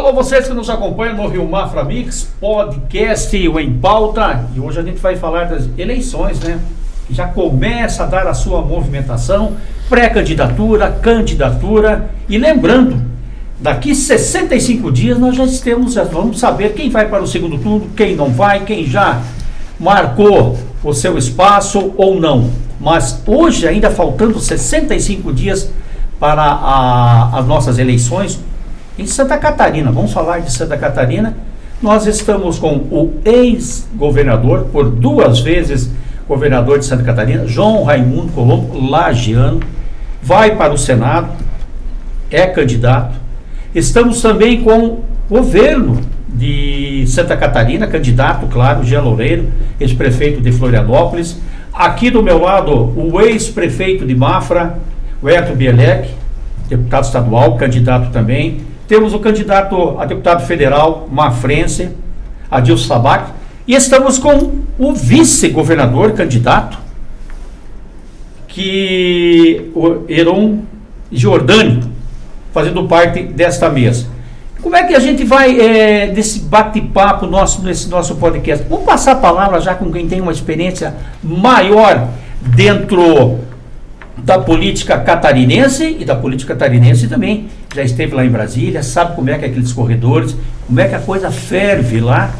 Alô, vocês que nos acompanham no Rio Mafra Mix, podcast o Em Pauta. E hoje a gente vai falar das eleições, né? Já começa a dar a sua movimentação, pré-candidatura, candidatura. E lembrando, daqui 65 dias nós já temos, já vamos saber quem vai para o segundo turno, quem não vai, quem já marcou o seu espaço ou não. Mas hoje, ainda faltando 65 dias para a, as nossas eleições, em Santa Catarina, vamos falar de Santa Catarina. Nós estamos com o ex-governador, por duas vezes governador de Santa Catarina, João Raimundo Colombo Lagiano, vai para o Senado, é candidato. Estamos também com o governo de Santa Catarina, candidato, claro, Jean Loureiro, ex-prefeito de Florianópolis. Aqui do meu lado, o ex-prefeito de Mafra, o Bielek, deputado estadual, candidato também. Temos o candidato a deputado federal, Mafrense, Adilson Sabac, e estamos com o vice-governador candidato, que o Heron Giordani, fazendo parte desta mesa. Como é que a gente vai, é, desse bate-papo nosso, nesse nosso podcast? Vamos passar a palavra já com quem tem uma experiência maior dentro da política catarinense e da política catarinense também. Já esteve lá em Brasília, sabe como é que é aqueles corredores, como é que a coisa ferve lá.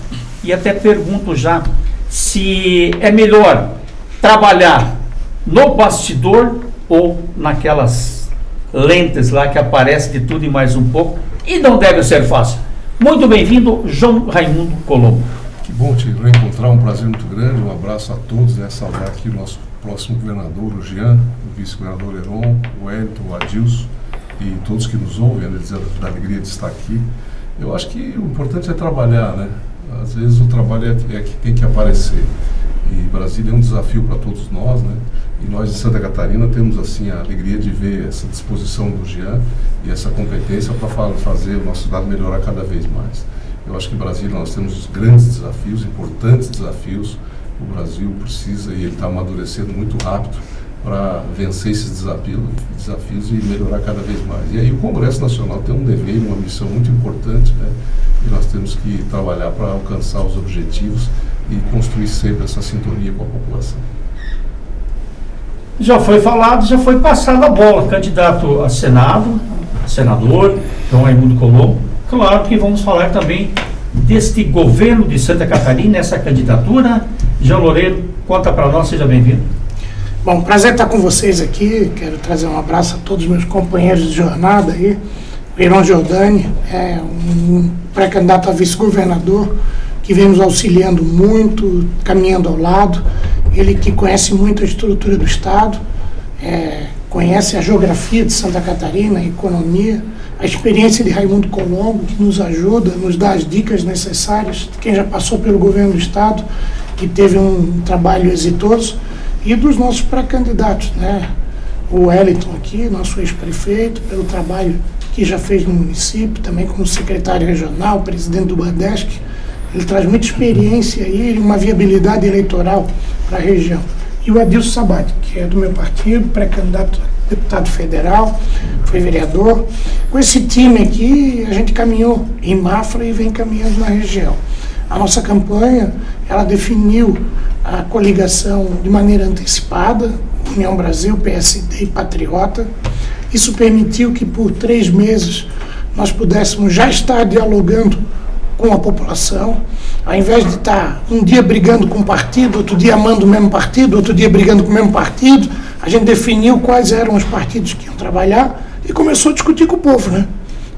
E até pergunto já se é melhor trabalhar no bastidor ou naquelas lentes lá que aparece de tudo e mais um pouco. E não deve ser fácil. Muito bem-vindo, João Raimundo Colombo. Que bom te reencontrar, um prazer muito grande. Um abraço a todos, né? Saudar aqui o nosso próximo governador, o Jean, o vice-governador Heron, o Elton, o Adilson e todos que nos ouvem, né, da alegria de estar aqui. Eu acho que o importante é trabalhar, né? Às vezes o trabalho é, é que tem que aparecer. E Brasília é um desafio para todos nós, né? E nós de Santa Catarina temos assim a alegria de ver essa disposição do Jean e essa competência para fazer o nosso estado melhorar cada vez mais. Eu acho que em Brasília nós temos grandes desafios, importantes desafios o Brasil precisa e ele está amadurecendo muito rápido para vencer esses desafios, desafios e melhorar cada vez mais. E aí o Congresso Nacional tem um dever, uma missão muito importante, né? E nós temos que trabalhar para alcançar os objetivos e construir sempre essa sintonia com a população. Já foi falado, já foi passada a bola. Candidato a Senado, senador, João Raimundo Colombo. Claro que vamos falar também deste governo de Santa Catarina, essa candidatura Jean Loureiro, conta para nós, seja bem-vindo. Bom, prazer estar com vocês aqui. Quero trazer um abraço a todos os meus companheiros de jornada aí. O Irão Giordani é um pré-candidato a vice-governador que vem nos auxiliando muito, caminhando ao lado. Ele que conhece muito a estrutura do Estado, é, conhece a geografia de Santa Catarina, a economia, a experiência de Raimundo Colombo, que nos ajuda, nos dá as dicas necessárias, quem já passou pelo governo do Estado que teve um trabalho exitoso, e dos nossos pré-candidatos, né? O Wellington aqui, nosso ex-prefeito, pelo trabalho que já fez no município, também como secretário regional, presidente do Badesc, ele traz muita experiência e uma viabilidade eleitoral para a região. E o Adilson Sabati, que é do meu partido, pré-candidato a deputado federal, foi vereador. Com esse time aqui, a gente caminhou em Mafra e vem caminhando na região. A nossa campanha, ela definiu a coligação de maneira antecipada, União Brasil, PSD e Patriota. Isso permitiu que por três meses nós pudéssemos já estar dialogando com a população, ao invés de estar um dia brigando com o partido, outro dia amando o mesmo partido, outro dia brigando com o mesmo partido, a gente definiu quais eram os partidos que iam trabalhar e começou a discutir com o povo, né?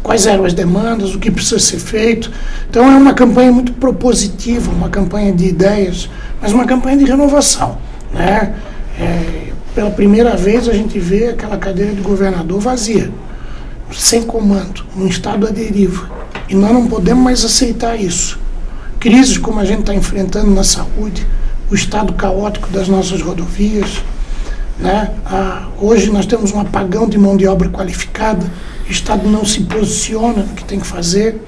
Quais eram as demandas, o que precisa ser feito. Então é uma campanha muito propositiva, uma campanha de ideias, mas uma campanha de renovação. Né? É, pela primeira vez a gente vê aquela cadeira de governador vazia, sem comando, um estado à deriva. E nós não podemos mais aceitar isso. Crises como a gente está enfrentando na saúde, o estado caótico das nossas rodovias, né? Ah, hoje nós temos um apagão de mão de obra qualificada, o Estado não se posiciona no que tem que fazer.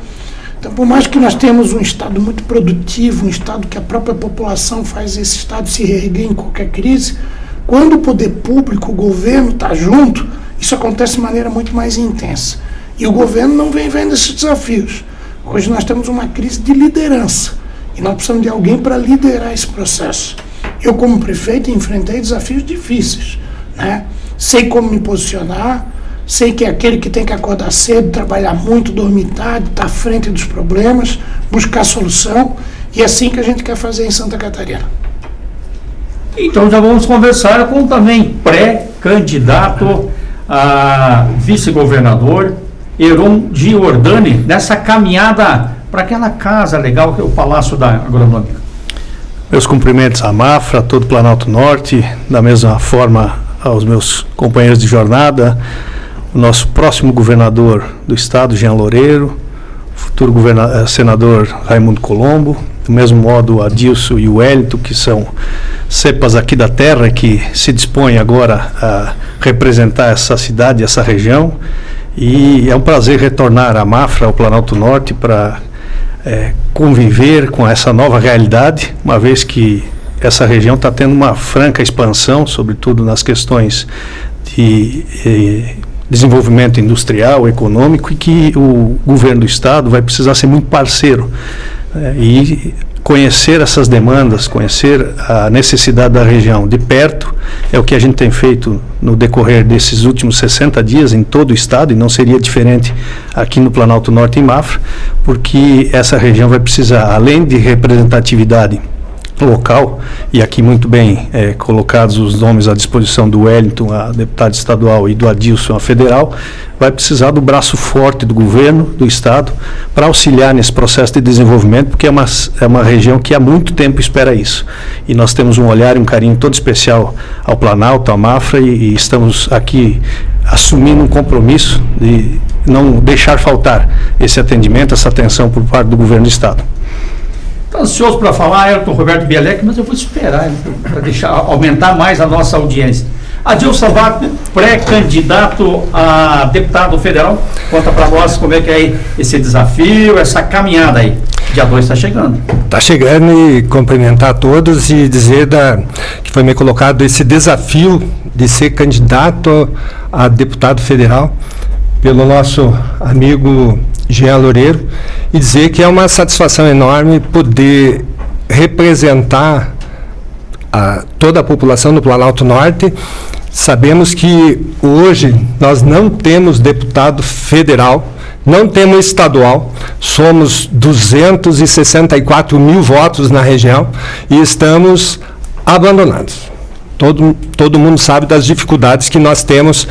Então, por mais que nós tenhamos um Estado muito produtivo, um Estado que a própria população faz esse Estado se reerguer em qualquer crise, quando o poder público, o governo está junto, isso acontece de maneira muito mais intensa. E o governo não vem vendo esses desafios. Hoje nós temos uma crise de liderança e nós precisamos de alguém para liderar esse processo. Eu, como prefeito, enfrentei desafios difíceis. Né? Sei como me posicionar, sei que é aquele que tem que acordar cedo, trabalhar muito, dormir tarde, estar tá à frente dos problemas, buscar solução. E é assim que a gente quer fazer em Santa Catarina. Então já vamos conversar com também pré-candidato a vice-governador, Heron Giordani, nessa caminhada para aquela casa legal que é o Palácio da Agronômica. Meus cumprimentos à Mafra, a todo o Planalto Norte, da mesma forma aos meus companheiros de jornada, o nosso próximo governador do estado, Jean Loureiro, futuro eh, senador Raimundo Colombo, do mesmo modo Adilson e o Wellington, que são cepas aqui da terra que se dispõem agora a representar essa cidade, essa região. E é um prazer retornar à Mafra, ao Planalto Norte, para é, conviver com essa nova realidade, uma vez que essa região está tendo uma franca expansão, sobretudo nas questões de eh, desenvolvimento industrial, econômico, e que o governo do Estado vai precisar ser muito parceiro. Eh, e conhecer essas demandas, conhecer a necessidade da região de perto, é o que a gente tem feito no decorrer desses últimos 60 dias em todo o estado, e não seria diferente aqui no Planalto Norte em Mafra, porque essa região vai precisar, além de representatividade local, e aqui muito bem é, colocados os nomes à disposição do Wellington, a deputado estadual, e do Adilson, a federal, vai precisar do braço forte do governo, do Estado, para auxiliar nesse processo de desenvolvimento, porque é uma, é uma região que há muito tempo espera isso. E nós temos um olhar e um carinho todo especial ao Planalto, à Mafra, e, e estamos aqui assumindo um compromisso de não deixar faltar esse atendimento, essa atenção por parte do governo do Estado. Estou ansioso para falar, Ayrton Roberto Bielec, mas eu vou esperar para deixar aumentar mais a nossa audiência. Adilson Sabato, pré-candidato a deputado federal, conta para nós como é que é esse desafio, essa caminhada aí. Dia 2 está chegando. Está chegando e cumprimentar a todos e dizer da, que foi me colocado esse desafio de ser candidato a deputado federal pelo nosso amigo Jean Loureiro e dizer que é uma satisfação enorme poder representar a, toda a população do Planalto Norte. Sabemos que hoje nós não temos deputado federal, não temos estadual, somos 264 mil votos na região e estamos abandonados. Todo, todo mundo sabe das dificuldades que nós temos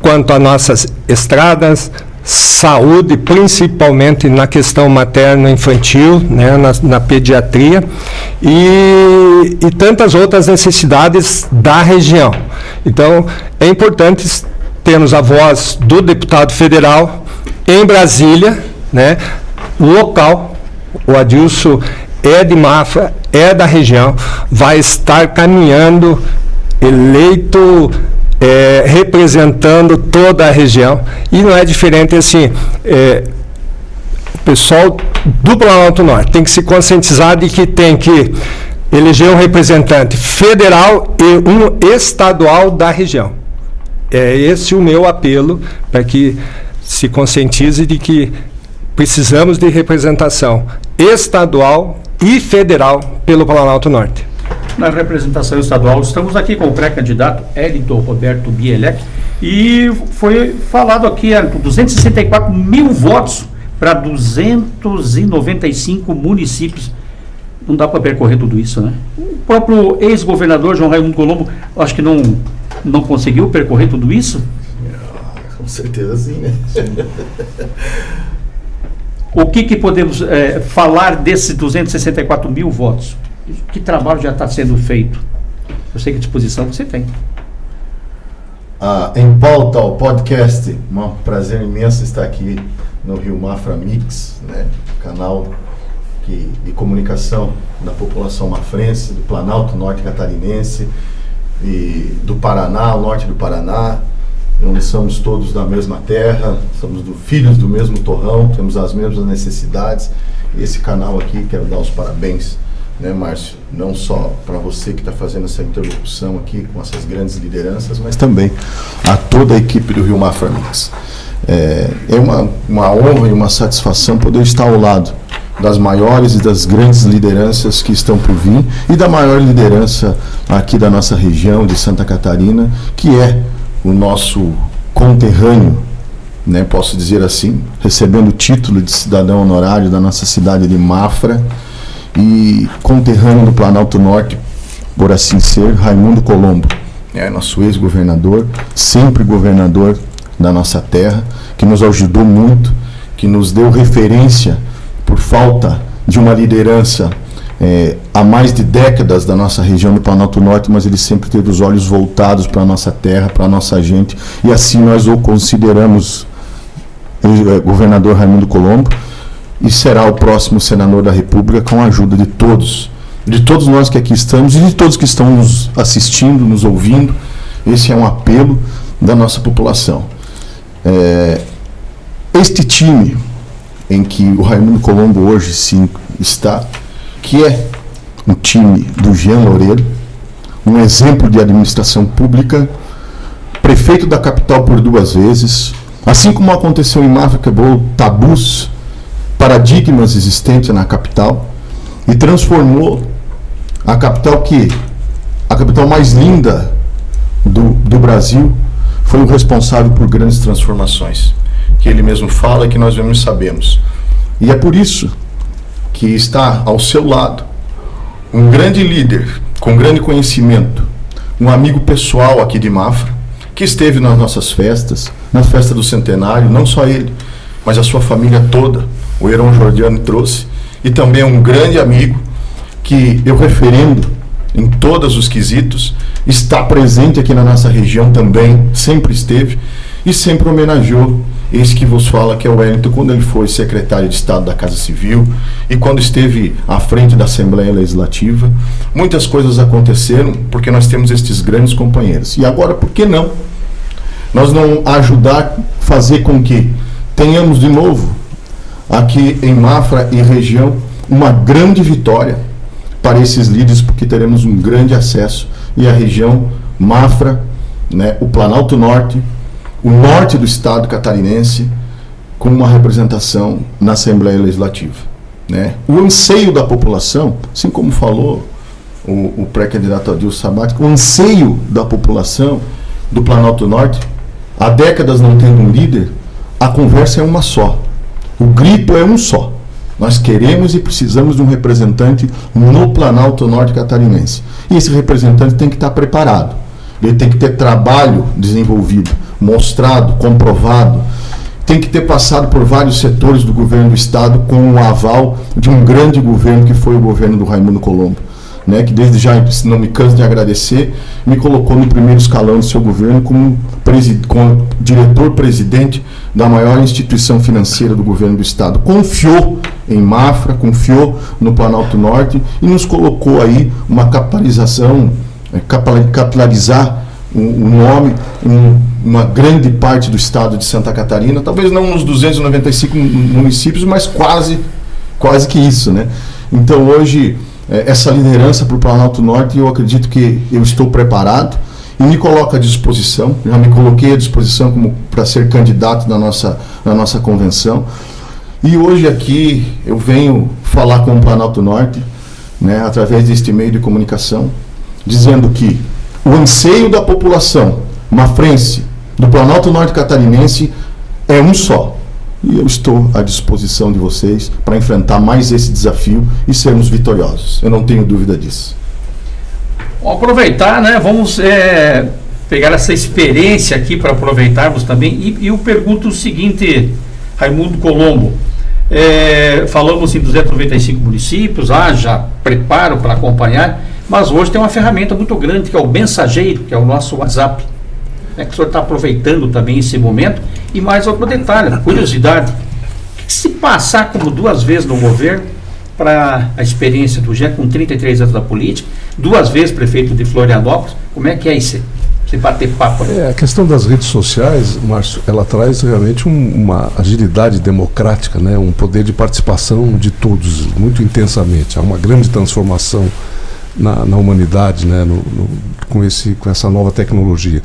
quanto a nossas estradas, saúde, principalmente na questão materno-infantil, né, na, na, pediatria, e, e tantas outras necessidades da região. Então, é importante termos a voz do deputado federal em Brasília, né, local, o Adilson é de Mafra, é da região, vai estar caminhando eleito é, representando toda a região. E não é diferente assim. É, o pessoal do Planalto Norte tem que se conscientizar de que tem que eleger um representante federal e um estadual da região. É esse o meu apelo para que se conscientize de que precisamos de representação estadual e federal pelo Planalto Norte na representação estadual. Estamos aqui com o pré-candidato Elito Roberto Bielek e foi falado aqui, Elton, 264 mil votos para 295 municípios. Não dá para percorrer tudo isso, né? O próprio ex-governador João Raimundo Colombo, acho que não, não conseguiu percorrer tudo isso? Com certeza sim, né? O que, que podemos é, falar desses 264 mil votos? Que trabalho já está sendo feito? Eu sei que disposição você tem. Ah, em pauta o podcast, um prazer imenso estar aqui no Rio Mafra Mix, né, canal que, de comunicação da população mafrense, do Planalto Norte Catarinense, e do Paraná, o norte do Paraná, onde somos todos da mesma terra, somos do, filhos do mesmo torrão, temos as mesmas necessidades. Esse canal aqui, quero dar os parabéns né, Márcio? Não só para você que está fazendo essa interlocução aqui com essas grandes lideranças, mas também a toda a equipe do Rio Mafra Mix. É, é uma, uma honra e uma satisfação poder estar ao lado das maiores e das grandes lideranças que estão por vir e da maior liderança aqui da nossa região de Santa Catarina, que é o nosso conterrâneo, né, posso dizer assim, recebendo o título de cidadão honorário da nossa cidade de Mafra e conterrâneo do Planalto Norte, por assim ser, Raimundo Colombo, é nosso ex-governador, sempre governador da nossa terra, que nos ajudou muito, que nos deu referência por falta de uma liderança é, há mais de décadas da nossa região do Planalto Norte, mas ele sempre teve os olhos voltados para a nossa terra, para a nossa gente, e assim nós o consideramos é, governador Raimundo Colombo, e será o próximo senador da República com a ajuda de todos, de todos nós que aqui estamos e de todos que estão nos assistindo, nos ouvindo. Esse é um apelo da nossa população. É, este time em que o Raimundo Colombo hoje sim está, que é um time do Jean Loureiro, um exemplo de administração pública, prefeito da capital por duas vezes, assim como aconteceu em Mafra, quebrou tabus, paradigmas existentes na capital e transformou a capital que a capital mais linda do, do Brasil foi o responsável por grandes transformações que ele mesmo fala que nós mesmos sabemos. E é por isso que está ao seu lado um grande líder com grande conhecimento, um amigo pessoal aqui de Mafra, que esteve nas nossas festas, na festa do centenário, não só ele, mas a sua família toda, o Heron Jordiano trouxe, e também um grande amigo que eu referendo em todos os quesitos, está presente aqui na nossa região também, sempre esteve e sempre homenageou esse que vos fala, que é o Wellington, quando ele foi secretário de Estado da Casa Civil e quando esteve à frente da Assembleia Legislativa. Muitas coisas aconteceram porque nós temos estes grandes companheiros. E agora, por que não? Nós não ajudar, fazer com que tenhamos de novo aqui em Mafra e região uma grande vitória para esses líderes, porque teremos um grande acesso e a região Mafra, né, o Planalto Norte, o norte do estado catarinense com uma representação na Assembleia Legislativa. Né? O anseio da população, assim como falou o, o pré-candidato Adilson Sabat, o anseio da população do Planalto Norte, há décadas não tendo um líder, a conversa é uma só. O grito é um só. Nós queremos e precisamos de um representante no Planalto Norte Catarinense. E esse representante tem que estar preparado. Ele tem que ter trabalho desenvolvido mostrado, comprovado, tem que ter passado por vários setores do governo do Estado com o aval de um grande governo que foi o governo do Raimundo Colombo. Né, que desde já, não me canso de agradecer, me colocou no primeiro escalão do seu governo como, como diretor-presidente da maior instituição financeira do governo do Estado. Confiou em Mafra, confiou no Planalto Norte e nos colocou aí uma capitalização, é, capilarizar o, o nome em uma grande parte do estado de Santa Catarina, talvez não nos 295 municípios, mas quase, quase que isso, né? Então hoje essa liderança para o Planalto Norte, eu acredito que eu estou preparado e me coloco à disposição, já me coloquei à disposição como para ser candidato na nossa, na nossa convenção. E hoje aqui eu venho falar com o Planalto Norte, né, através deste meio de comunicação, dizendo que o anseio da população mafrense, do Planalto Norte Catarinense, é um só. E eu estou à disposição de vocês para enfrentar mais esse desafio e sermos vitoriosos. Eu não tenho dúvida disso. Vamos aproveitar, né? Vamos é, pegar essa experiência aqui para aproveitarmos também. E, e, eu pergunto o seguinte, Raimundo Colombo. É, falamos em 295 municípios, haja preparo para acompanhar. Mas hoje tem uma ferramenta muito grande que é o mensageiro, que é o nosso WhatsApp. Né, que o senhor está aproveitando também esse momento. E mais outro detalhe, curiosidade. Se passar como duas vezes no governo, para a experiência do Jean, com 33 anos da política, duas vezes prefeito de Florianópolis, como é que é isso? Você bater papo. Né? É, a questão das redes sociais, Márcio, ela traz realmente um, uma agilidade democrática, né? um poder de participação de todos muito intensamente. Há uma grande transformação na, na humanidade, né, no, no, com, esse, com essa nova tecnologia.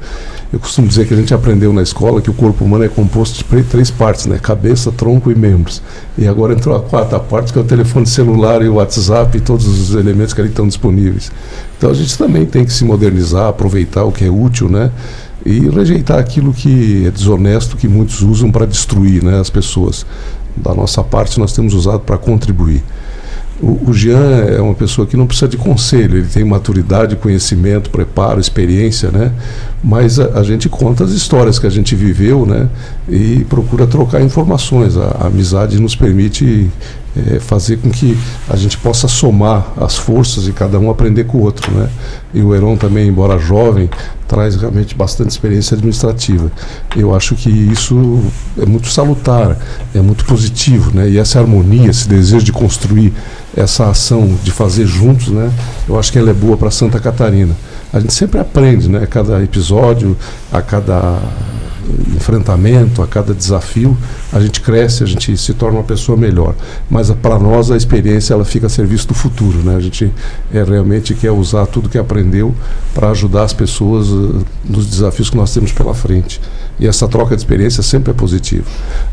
Eu costumo dizer que a gente aprendeu na escola que o corpo humano é composto de três partes, né? Cabeça, tronco e membros. E agora entrou a quarta parte, que é o telefone celular e o WhatsApp e todos os elementos que ali estão disponíveis. Então a gente também tem que se modernizar, aproveitar o que é útil, né? E rejeitar aquilo que é desonesto, que muitos usam para destruir né, as pessoas. Da nossa parte, nós temos usado para contribuir. O, o Jean é uma pessoa que não precisa de conselho, ele tem maturidade, conhecimento, preparo, experiência, né? Mas a, a gente conta as histórias que a gente viveu, né? E procura trocar informações. A, a amizade nos permite é, fazer com que a gente possa somar as forças e cada um aprender com o outro, né? E o Heron também, embora jovem, traz realmente bastante experiência administrativa. Eu acho que isso é muito salutar, é muito positivo, né? E essa harmonia, esse desejo de construir essa ação de fazer juntos, né? Eu acho que ela é boa para Santa Catarina. A gente sempre aprende, né? A cada episódio, a cada enfrentamento, a cada desafio, a gente cresce, a gente se torna uma pessoa melhor. Mas para nós a experiência ela fica a serviço do futuro, né? A gente é, realmente quer usar tudo que aprendeu para ajudar as pessoas uh, nos desafios que nós temos pela frente. E essa troca de experiência sempre é positiva.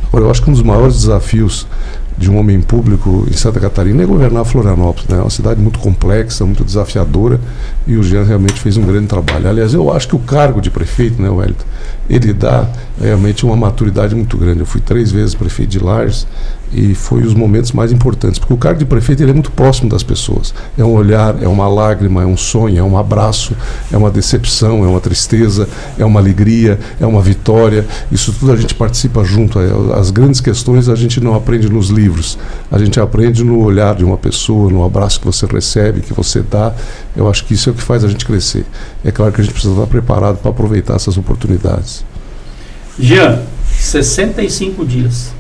Agora, eu acho que um dos maiores desafios de um homem público em Santa Catarina é governar Florianópolis. Né? É uma cidade muito complexa, muito desafiadora e o Jean realmente fez um grande trabalho. Aliás, eu acho que o cargo de prefeito, né, Wellington, ele dá realmente uma maturidade muito grande. Eu fui três vezes prefeito de Lages e foi os momentos mais importantes, porque o cargo de prefeito ele é muito próximo das pessoas. É um olhar, é uma lágrima, é um sonho, é um abraço, é uma decepção, é uma tristeza, é uma alegria, é uma vitória. Isso tudo a gente participa junto. É, as grandes questões a gente não aprende nos livros, a gente aprende no olhar de uma pessoa, no abraço que você recebe, que você dá. Eu acho que isso é o que faz a gente crescer. É claro que a gente precisa estar preparado para aproveitar essas oportunidades. Jean, 65 dias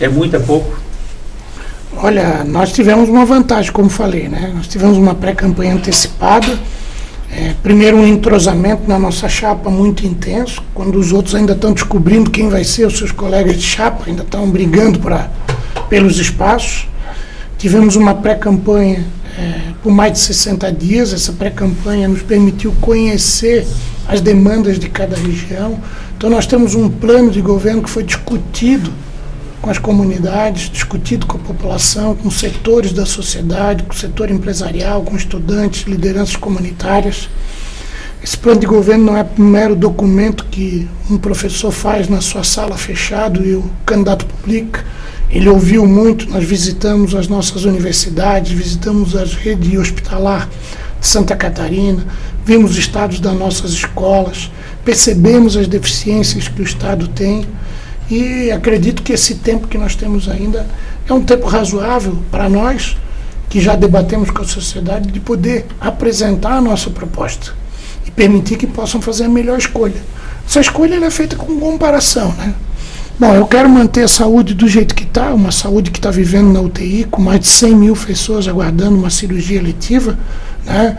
é muito, é pouco? Olha, nós tivemos uma vantagem, como falei, né? Nós tivemos uma pré-campanha antecipada. É, primeiro, um entrosamento na nossa chapa muito intenso, quando os outros ainda estão descobrindo quem vai ser, os seus colegas de chapa ainda estão brigando pra, pelos espaços. Tivemos uma pré-campanha é, por mais de 60 dias. Essa pré-campanha nos permitiu conhecer as demandas de cada região. Então, nós temos um plano de governo que foi discutido com as comunidades, discutido com a população, com setores da sociedade, com o setor empresarial, com estudantes, lideranças comunitárias. Esse plano de governo não é um mero documento que um professor faz na sua sala fechado e o candidato publica. Ele ouviu muito, nós visitamos as nossas universidades, visitamos as redes hospitalar de Santa Catarina, vimos os estados das nossas escolas, percebemos as deficiências que o Estado tem e acredito que esse tempo que nós temos ainda é um tempo razoável para nós, que já debatemos com a sociedade, de poder apresentar a nossa proposta e permitir que possam fazer a melhor escolha. Essa escolha é feita com comparação. Né? Bom, eu quero manter a saúde do jeito que está, uma saúde que está vivendo na UTI, com mais de 100 mil pessoas aguardando uma cirurgia letiva. Né?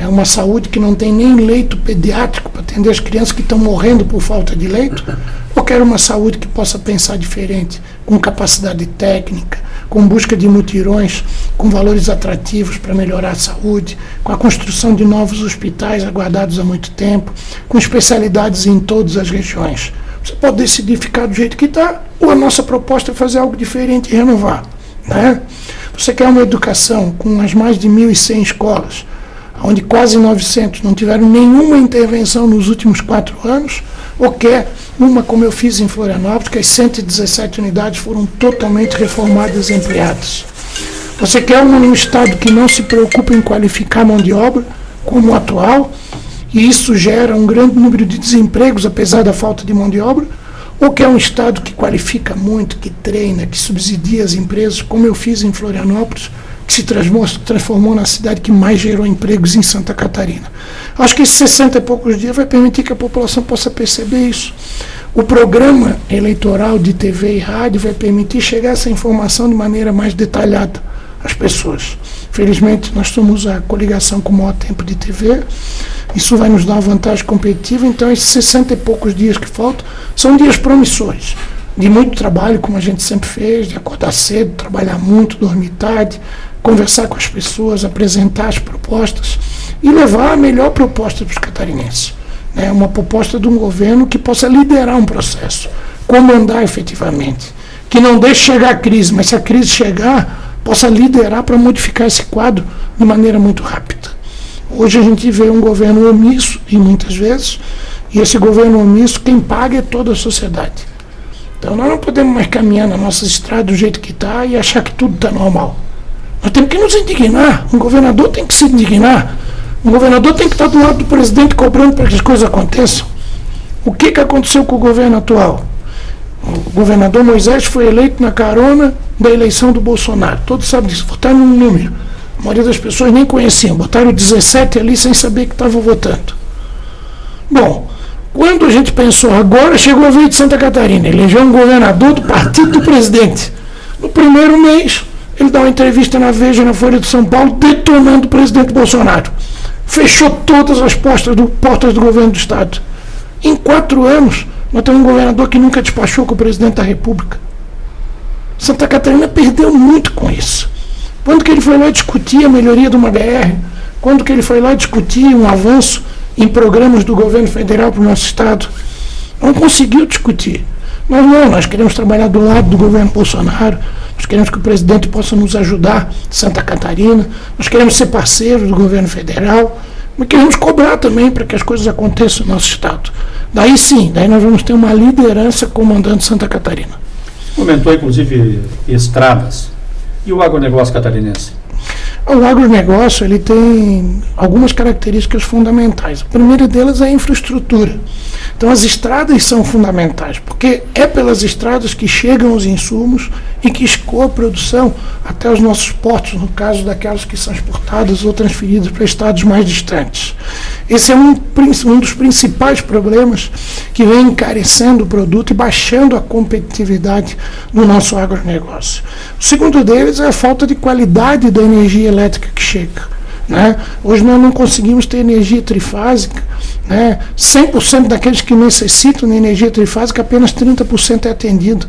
É uma saúde que não tem nem leito pediátrico para atender as crianças que estão morrendo por falta de leito. Ou quero uma saúde que possa pensar diferente, com capacidade técnica, com busca de mutirões, com valores atrativos para melhorar a saúde, com a construção de novos hospitais aguardados há muito tempo, com especialidades em todas as regiões. Você pode decidir ficar do jeito que está, ou a nossa proposta é fazer algo diferente e renovar. Né? Você quer uma educação com as mais de 1.100 escolas, onde quase 900 não tiveram nenhuma intervenção nos últimos quatro anos, ou quer uma como eu fiz em Florianópolis, que as 117 unidades foram totalmente reformadas e ampliadas. Você quer um Estado que não se preocupa em qualificar mão de obra, como o atual, e isso gera um grande número de desempregos, apesar da falta de mão de obra, ou quer um Estado que qualifica muito, que treina, que subsidia as empresas, como eu fiz em Florianópolis, que se transformou na cidade que mais gerou empregos em Santa Catarina. Acho que esses 60 e poucos dias vai permitir que a população possa perceber isso. O programa eleitoral de TV e rádio vai permitir chegar essa informação de maneira mais detalhada às pessoas. Felizmente, nós somos a coligação com o maior tempo de TV. Isso vai nos dar uma vantagem competitiva. Então, esses 60 e poucos dias que faltam são dias promissores de muito trabalho, como a gente sempre fez, de acordar cedo, trabalhar muito, dormir tarde, conversar com as pessoas, apresentar as propostas e levar a melhor proposta para os catarinenses. Né? Uma proposta de um governo que possa liderar um processo, comandar efetivamente, que não deixe chegar a crise, mas se a crise chegar, possa liderar para modificar esse quadro de maneira muito rápida. Hoje a gente vê um governo omisso, e muitas vezes, e esse governo omisso, quem paga é toda a sociedade. Então nós não podemos mais caminhar na nossa estrada do jeito que está e achar que tudo está normal. Nós temos que nos indignar. Um governador tem que se indignar. Um governador tem que estar do lado do presidente cobrando para que as coisas aconteçam. O que, que aconteceu com o governo atual? O governador Moisés foi eleito na carona da eleição do Bolsonaro. Todos sabem disso. Votaram num número. A maioria das pessoas nem conheciam. Botaram 17 ali sem saber que estavam votando. Bom, quando a gente pensou, agora chegou a vez de Santa Catarina, elegeu um governador do partido do presidente. No primeiro mês, ele dá uma entrevista na Veja, na Folha de São Paulo, detonando o presidente Bolsonaro. Fechou todas as portas do, portas do governo do Estado. Em quatro anos, nós temos um governador que nunca despachou com o presidente da República. Santa Catarina perdeu muito com isso. Quando que ele foi lá discutir a melhoria de uma BR? Quando que ele foi lá discutir um avanço em programas do governo federal para o nosso Estado. Não conseguiu discutir. Nós não, nós queremos trabalhar do lado do governo Bolsonaro, nós queremos que o presidente possa nos ajudar, Santa Catarina, nós queremos ser parceiros do governo federal, mas queremos cobrar também para que as coisas aconteçam no nosso Estado. Daí sim, daí nós vamos ter uma liderança comandando Santa Catarina. Comentou inclusive estradas. E o agronegócio catarinense? O agronegócio ele tem algumas características fundamentais. A primeira delas é a infraestrutura. Então as estradas são fundamentais, porque é pelas estradas que chegam os insumos e que escoa a produção até os nossos portos, no caso daquelas que são exportadas ou transferidas para estados mais distantes. Esse é um, um dos principais problemas que vem encarecendo o produto e baixando a competitividade do nosso agronegócio. O segundo deles é a falta de qualidade da energia elétrica que chega. Né? Hoje nós não conseguimos ter energia trifásica. Né? 100% daqueles que necessitam de energia trifásica, apenas 30% é atendido.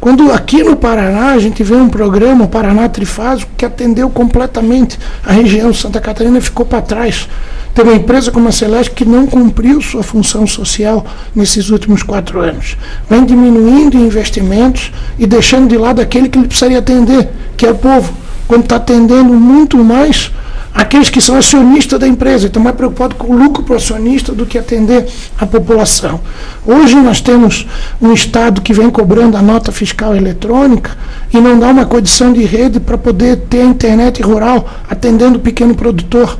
Quando aqui no Paraná a gente vê um programa, o Paraná Trifásico, que atendeu completamente a região Santa Catarina ficou para trás. Tem uma empresa como a Celeste que não cumpriu sua função social nesses últimos quatro anos. Vem diminuindo investimentos e deixando de lado aquele que ele precisaria atender, que é o povo. Quando está atendendo muito mais aqueles que são acionistas da empresa, estão mais preocupados com o lucro para o acionista do que atender a população. Hoje nós temos um Estado que vem cobrando a nota fiscal eletrônica e não dá uma condição de rede para poder ter a internet rural atendendo o pequeno produtor.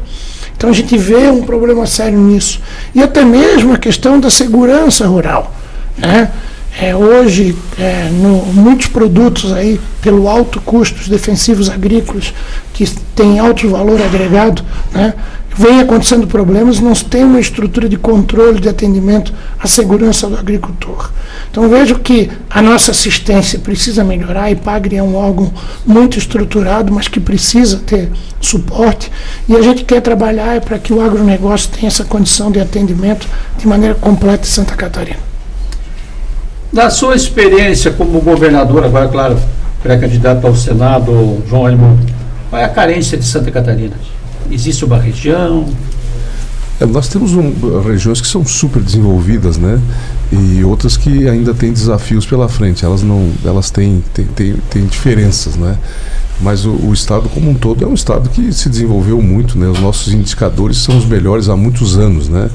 Então a gente vê um problema sério nisso. E até mesmo a questão da segurança rural. Né? É, hoje, é, no, muitos produtos aí, pelo alto custo, os defensivos agrícolas, que têm alto valor agregado, né, vem acontecendo problemas, não tem uma estrutura de controle de atendimento à segurança do agricultor. Então vejo que a nossa assistência precisa melhorar, e Pagre é um órgão muito estruturado, mas que precisa ter suporte, e a gente quer trabalhar para que o agronegócio tenha essa condição de atendimento de maneira completa em Santa Catarina. Da sua experiência como governador, agora, claro, pré-candidato ao Senado, João Alimão, qual é a carência de Santa Catarina? Existe uma região? É, nós temos um, regiões que são super desenvolvidas, né? E outras que ainda têm desafios pela frente. Elas não, elas têm, têm, têm, têm diferenças, né? Mas o, o, estado como um todo é um estado que se desenvolveu muito, né? Os nossos indicadores são os melhores há muitos anos, né?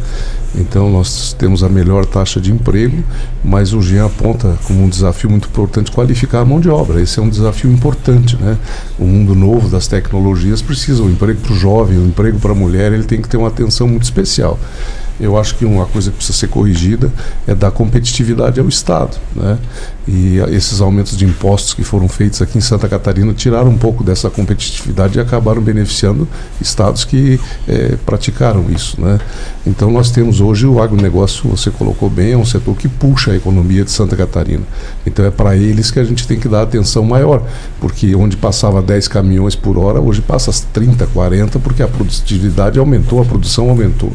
Então nós temos a melhor taxa de emprego, mas o Jean aponta como um desafio muito importante qualificar a mão de obra. Esse é um desafio importante, né? O mundo novo das tecnologias precisa o emprego para o jovem, o emprego para a mulher, ele tem que ter uma atenção muito especial. Eu acho que uma coisa que precisa ser corrigida é dar competitividade ao Estado. Né? E esses aumentos de impostos que foram feitos aqui em Santa Catarina tiraram um pouco dessa competitividade e acabaram beneficiando estados que é, praticaram isso. Né? Então nós temos hoje o agronegócio, você colocou bem, é um setor que puxa a economia de Santa Catarina. Então é para eles que a gente tem que dar atenção maior, porque onde passava 10 caminhões por hora, hoje passa 30, 40, porque a produtividade aumentou, a produção aumentou.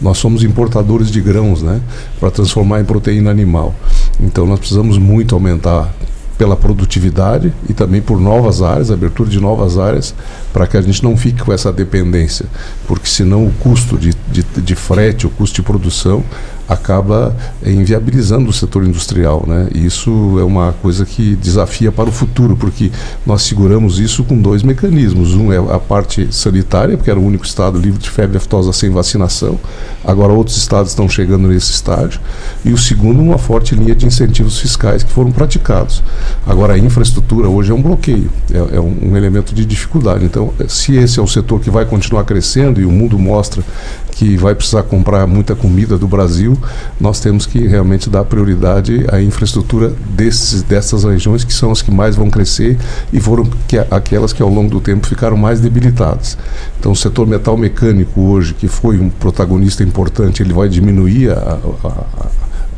Nós somos somos importadores de grãos, né, para transformar em proteína animal. Então nós precisamos muito aumentar pela produtividade e também por novas áreas, abertura de novas áreas, para que a gente não fique com essa dependência, porque senão o custo de, de, de frete, o custo de produção acaba inviabilizando o setor industrial, né? E isso é uma coisa que desafia para o futuro, porque nós seguramos isso com dois mecanismos. Um é a parte sanitária, porque era o único estado livre de febre aftosa sem vacinação. Agora outros estados estão chegando nesse estágio. E o segundo, uma forte linha de incentivos fiscais que foram praticados. Agora a infraestrutura hoje é um bloqueio, é, é um, um elemento de dificuldade. Então, se esse é o setor que vai continuar crescendo e o mundo mostra que vai precisar comprar muita comida do Brasil, nós temos que realmente dar prioridade à infraestrutura desses, dessas regiões que são as que mais vão crescer e foram que, aquelas que ao longo do tempo ficaram mais debilitadas. Então, o setor metal mecânico hoje, que foi um protagonista importante, ele vai diminuir a, a, a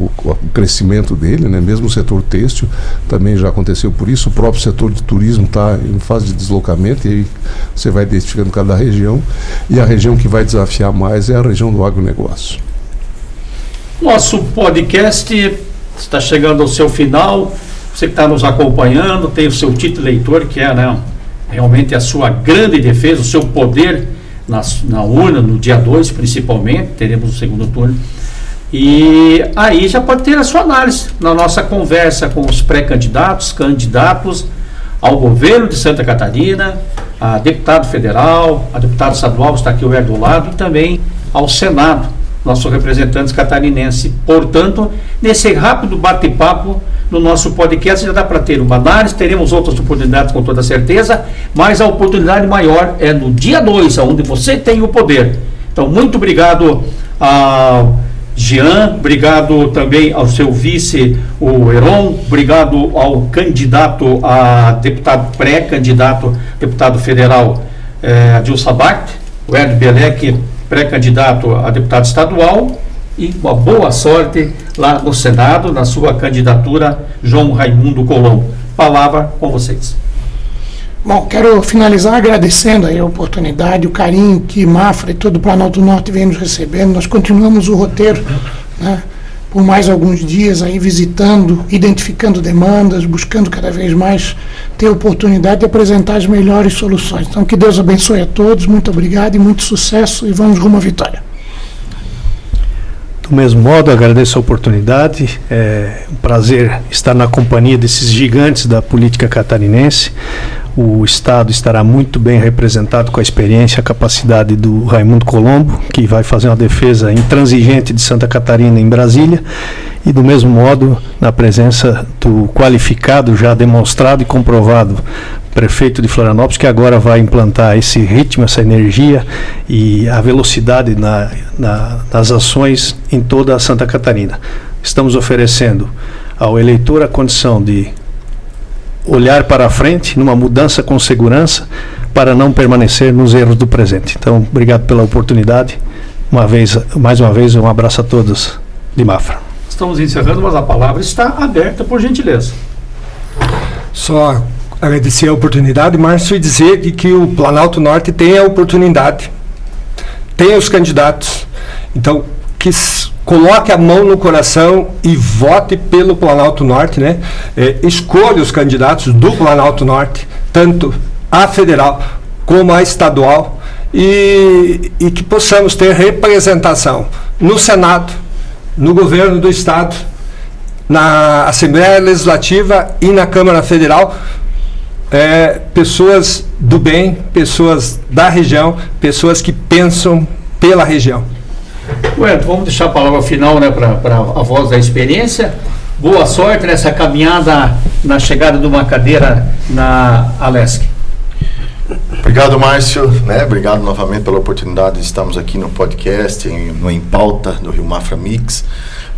o, o, crescimento dele, né? mesmo o setor têxtil também já aconteceu por isso, o próprio setor de turismo está em fase de deslocamento e aí você vai identificando cada região e a região que vai desafiar mais é a região do agronegócio. Nosso podcast está chegando ao seu final. Você que está nos acompanhando tem o seu título leitor, que é né, realmente a sua grande defesa, o seu poder na, na urna, no dia 2 principalmente, teremos o segundo turno e aí já pode ter a sua análise na nossa conversa com os pré-candidatos, candidatos ao governo de Santa Catarina, a deputado federal, a deputada estadual, está aqui o do lado, e também ao Senado, nossos representantes catarinenses. Portanto, nesse rápido bate-papo no nosso podcast já dá para ter uma análise, teremos outras oportunidades com toda certeza, mas a oportunidade maior é no dia 2, onde você tem o poder. Então, muito obrigado ao Jean, obrigado também ao seu vice, o Heron, obrigado ao candidato a deputado, pré-candidato deputado federal eh, Adil Sabat, o Ed Belec, pré-candidato a deputado estadual, e uma boa sorte lá no Senado, na sua candidatura, João Raimundo Colombo. Palavra com vocês. Bom, quero finalizar agradecendo a oportunidade, o carinho que Mafra e todo o Planalto Norte vem nos recebendo. Nós continuamos o roteiro, né, por mais alguns dias aí visitando, identificando demandas, buscando cada vez mais ter oportunidade de apresentar as melhores soluções. Então, que Deus abençoe a todos, muito obrigado e muito sucesso e vamos rumo à vitória. Do mesmo modo, agradeço a oportunidade. É um prazer estar na companhia desses gigantes da política catarinense o Estado estará muito bem representado com a experiência e a capacidade do Raimundo Colombo, que vai fazer uma defesa intransigente de Santa Catarina em Brasília, e do mesmo modo, na presença do qualificado, já demonstrado e comprovado prefeito de Florianópolis, que agora vai implantar esse ritmo, essa energia e a velocidade na, na, nas ações em toda a Santa Catarina. Estamos oferecendo ao eleitor a condição de olhar para a frente, numa mudança com segurança, para não permanecer nos erros do presente. Então, obrigado pela oportunidade. Uma vez, mais uma vez, um abraço a todos de Mafra. Estamos encerrando, mas a palavra está aberta, por gentileza. Só agradecer a oportunidade, Márcio, e dizer que, que o Planalto Norte tem a oportunidade, tem os candidatos. Então, que coloque a mão no coração e vote pelo Planalto Norte, né? É, escolha os candidatos do Planalto Norte, tanto a federal como a estadual, e, e que possamos ter representação no Senado, no governo do Estado, na Assembleia Legislativa e na Câmara Federal, é, pessoas do bem, pessoas da região, pessoas que pensam pela região. Bueno, vamos deixar a palavra final né, para a voz da experiência. Boa sorte nessa caminhada na chegada de uma cadeira na Alesc. Obrigado, Márcio. Né? Obrigado novamente pela oportunidade de estarmos aqui no podcast, em, no Em Pauta do Rio Mafra Mix.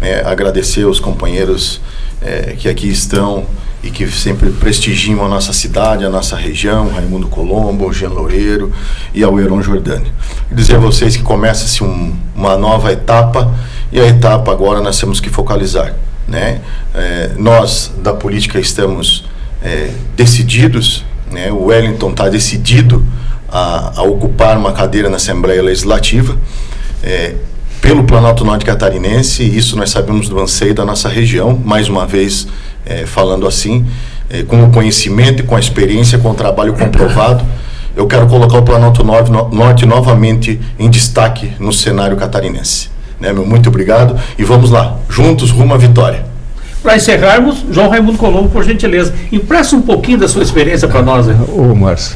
É, agradecer aos companheiros é, que aqui estão e que sempre prestigiam a nossa cidade, a nossa região, Raimundo Colombo, Jean Loureiro e ao Heron Jordani. Dizer a vocês que começa-se um, uma nova etapa e a etapa agora nós temos que focalizar. Né? É, nós da política estamos é, decididos, né? o Wellington está decidido a, a, ocupar uma cadeira na Assembleia Legislativa. É, pelo Planalto Norte Catarinense, isso nós sabemos do anseio da nossa região, mais uma vez é, falando assim, eh, com o conhecimento com a experiência, com o trabalho comprovado, eu quero colocar o Planalto Norte novamente em destaque no cenário catarinense. Né, meu? Muito obrigado e vamos lá, juntos rumo à vitória. Para encerrarmos, João Raimundo Colombo, por gentileza, empresta um pouquinho da sua experiência para nós. Né? Ô, Márcio,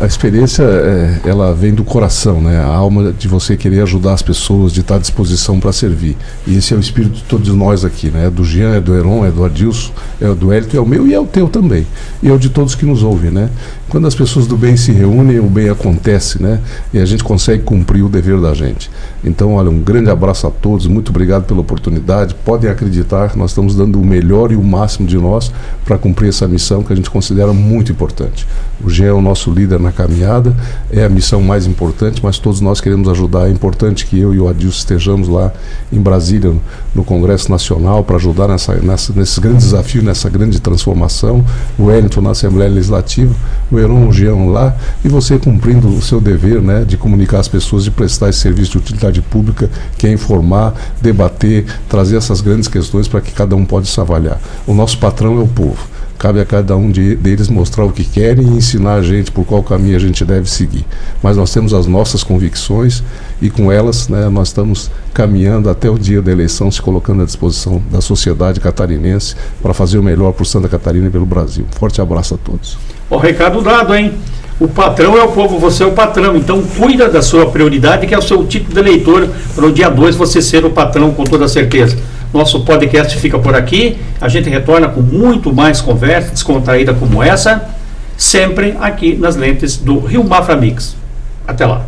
a, experiência, é, ela vem do coração, né? A alma de você querer ajudar as pessoas, de estar à disposição para servir. E esse é o espírito de todos nós aqui, né? É do Jean, é do Heron, é do Adilson, é do Hélito, é o meu e é o teu também. E é o de todos que nos ouvem, né? Quando as pessoas do bem se reúnem, o bem acontece, né? E a gente consegue cumprir o dever da gente. Então, olha, um grande abraço a todos, muito obrigado pela oportunidade. Podem acreditar nós estamos dando o melhor e o máximo de nós para cumprir essa missão que a gente considera muito importante. O Jean é o nosso líder na caminhada, é a missão mais importante, mas todos nós queremos ajudar. É importante que eu e o Adilson estejamos lá em Brasília, no Congresso Nacional, para ajudar nessa, nessa, nesse grande desafio, nessa grande transformação. O Wellington na Assembleia Legislativa, o Heron, o Jean lá, e você cumprindo o seu dever né, de comunicar as pessoas, de prestar esse serviço de utilidade pública, que é informar, debater, trazer essas grandes questões para que cada um possa se avaliar. O nosso patrão é o povo. Cabe a cada um de, deles mostrar o que querem e ensinar a gente por qual caminho a gente deve seguir. Mas nós temos as nossas convicções e com elas né, nós estamos caminhando até o dia da eleição, se colocando à disposição da sociedade catarinense para fazer o melhor por Santa Catarina e pelo Brasil. Forte abraço a todos. O recado dado, hein? O patrão é o povo, você é o patrão. Então cuida da sua prioridade, que é o seu título de eleitor, para o dia 2 você ser o patrão com toda certeza. Nosso podcast fica por aqui. A gente retorna com muito mais conversa descontraída como essa, sempre aqui nas lentes do Rio Mafra Mix. Até lá.